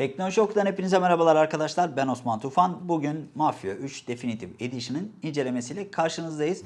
Teknoloji Oku'dan hepinize merhabalar arkadaşlar. Ben Osman Tufan. Bugün Mafya 3 Definitive Edition'ın incelemesiyle karşınızdayız.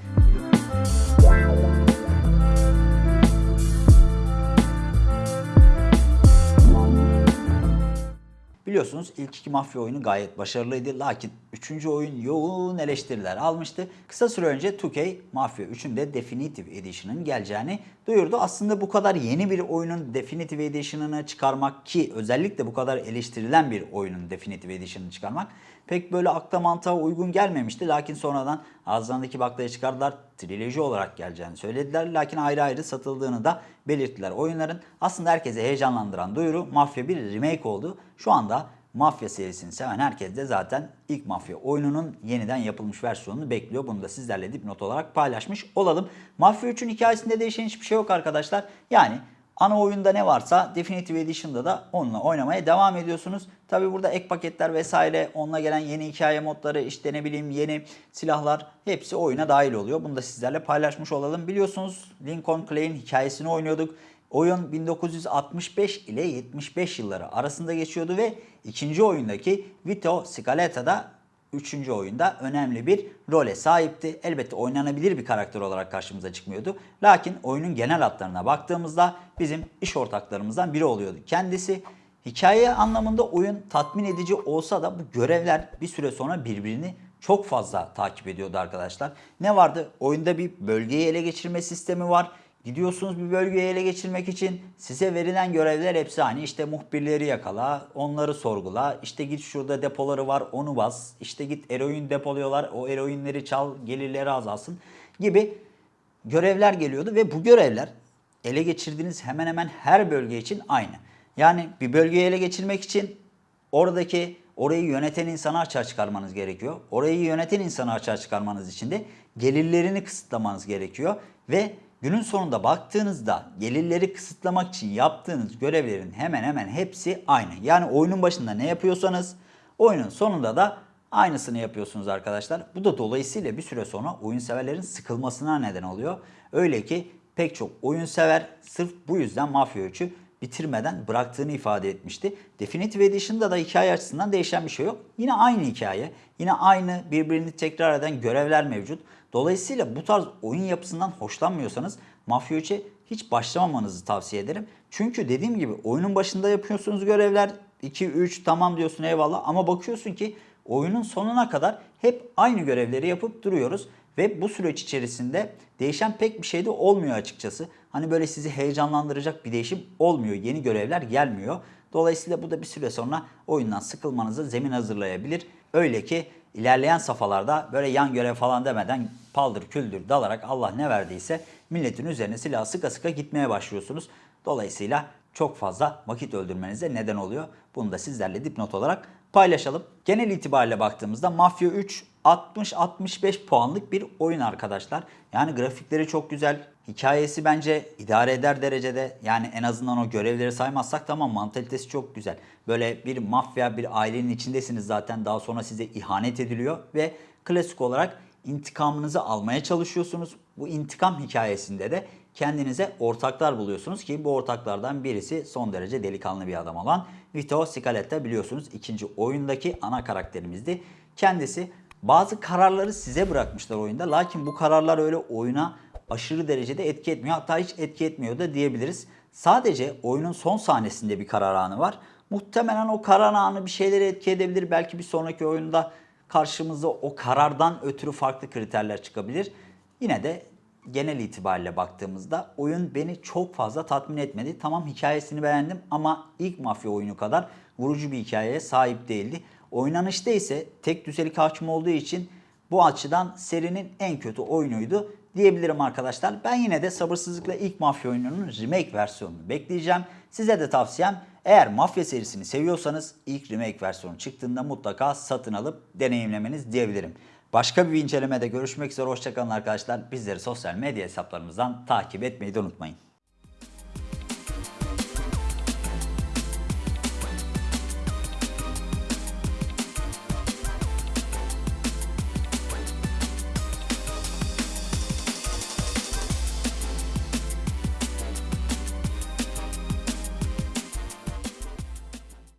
Biliyorsunuz ilk iki mafya oyunu gayet başarılıydı. Lakin üçüncü oyun yoğun eleştiriler almıştı. Kısa süre önce 2K Mafya 3'ün de Definitive Edition'ın geleceğini duyurdu. Aslında bu kadar yeni bir oyunun Definitive Edition'ını çıkarmak ki özellikle bu kadar eleştirilen bir oyunun Definitive Edition'ını çıkarmak pek böyle akla mantığa uygun gelmemişti. Lakin sonradan ağızlarındaki baklayı çıkardılar. Triloji olarak geleceğini söylediler. Lakin ayrı ayrı satıldığını da belirttiler. Oyunların aslında herkese heyecanlandıran duyuru Mafya bir remake oldu. Şu anda Mafya serisini seven herkes de zaten ilk Mafya oyununun yeniden yapılmış versiyonunu bekliyor. Bunu da sizlerle dipnot olarak paylaşmış olalım. Mafya 3'ün hikayesinde değişen hiçbir şey yok arkadaşlar. Yani Ana oyunda ne varsa Definitive Edition'da da onunla oynamaya devam ediyorsunuz. Tabi burada ek paketler vesaire, onunla gelen yeni hikaye modları, işte ne bileyim yeni silahlar hepsi oyuna dahil oluyor. Bunu da sizlerle paylaşmış olalım. Biliyorsunuz Lincoln Clay'in hikayesini oynuyorduk. Oyun 1965 ile 75 yılları arasında geçiyordu ve ikinci oyundaki Vito Scaleta'da 3. oyunda önemli bir role sahipti. Elbette oynanabilir bir karakter olarak karşımıza çıkmıyordu. Lakin oyunun genel hatlarına baktığımızda bizim iş ortaklarımızdan biri oluyordu. Kendisi hikaye anlamında oyun tatmin edici olsa da bu görevler bir süre sonra birbirini çok fazla takip ediyordu arkadaşlar. Ne vardı? Oyunda bir bölgeyi ele geçirme sistemi var Gidiyorsunuz bir bölgeyi ele geçirmek için size verilen görevler hepsi aynı. İşte muhbirleri yakala, onları sorgula, işte git şurada depoları var onu bas, işte git eroin depoluyorlar o eroinleri çal gelirleri azalsın gibi görevler geliyordu ve bu görevler ele geçirdiğiniz hemen hemen her bölge için aynı. Yani bir bölgeyi ele geçirmek için oradaki orayı yöneten insanı açığa çıkarmanız gerekiyor. Orayı yöneten insanı açığa çıkarmanız için de gelirlerini kısıtlamanız gerekiyor ve Günün sonunda baktığınızda gelirleri kısıtlamak için yaptığınız görevlerin hemen hemen hepsi aynı. Yani oyunun başında ne yapıyorsanız oyunun sonunda da aynısını yapıyorsunuz arkadaşlar. Bu da dolayısıyla bir süre sonra oyun severlerin sıkılmasına neden oluyor. Öyle ki pek çok oyun sever sırf bu yüzden Mafya 3'ü bitirmeden bıraktığını ifade etmişti. Definitive Edition'da da hikaye açısından değişen bir şey yok. Yine aynı hikaye, yine aynı birbirini tekrar eden görevler mevcut. Dolayısıyla bu tarz oyun yapısından hoşlanmıyorsanız Mafya 3'e hiç başlamamanızı tavsiye ederim. Çünkü dediğim gibi oyunun başında yapıyorsunuz görevler 2 3 tamam diyorsun eyvallah ama bakıyorsun ki oyunun sonuna kadar hep aynı görevleri yapıp duruyoruz ve bu süreç içerisinde değişen pek bir şey de olmuyor açıkçası. Hani böyle sizi heyecanlandıracak bir değişim olmuyor. Yeni görevler gelmiyor. Dolayısıyla bu da bir süre sonra oyundan sıkılmanızı zemin hazırlayabilir. Öyle ki ilerleyen safhalarda böyle yan görev falan demeden paldır küldür dalarak Allah ne verdiyse milletin üzerine silah sıka sıka gitmeye başlıyorsunuz. Dolayısıyla çok fazla vakit öldürmenize neden oluyor. Bunu da sizlerle dipnot olarak paylaşalım. Genel itibariyle baktığımızda Mafya 3 60-65 puanlık bir oyun arkadaşlar. Yani grafikleri çok güzel. Hikayesi bence idare eder derecede. Yani en azından o görevleri saymazsak tamam mantalitesi çok güzel. Böyle bir mafya bir ailenin içindesiniz zaten. Daha sonra size ihanet ediliyor ve klasik olarak intikamınızı almaya çalışıyorsunuz. Bu intikam hikayesinde de kendinize ortaklar buluyorsunuz ki bu ortaklardan birisi son derece delikanlı bir adam olan Vito Scaletta biliyorsunuz ikinci oyundaki ana karakterimizdi. Kendisi bazı kararları size bırakmışlar oyunda. Lakin bu kararlar öyle oyuna aşırı derecede etki etmiyor. Hatta hiç etki etmiyor da diyebiliriz. Sadece oyunun son sahnesinde bir karar anı var. Muhtemelen o karar anı bir şeyleri etki edebilir. Belki bir sonraki oyunda karşımıza o karardan ötürü farklı kriterler çıkabilir. Yine de genel itibariyle baktığımızda oyun beni çok fazla tatmin etmedi. Tamam hikayesini beğendim ama ilk mafya oyunu kadar vurucu bir hikayeye sahip değildi. Oynanışta ise tek düzelik hakim olduğu için bu açıdan serinin en kötü oyunuydu diyebilirim arkadaşlar. Ben yine de sabırsızlıkla ilk Mafya oyununun remake versiyonunu bekleyeceğim. Size de tavsiyem eğer Mafya serisini seviyorsanız ilk remake versiyonu çıktığında mutlaka satın alıp deneyimlemeniz diyebilirim. Başka bir incelemede görüşmek üzere hoşçakalın arkadaşlar. Bizleri sosyal medya hesaplarımızdan takip etmeyi de unutmayın.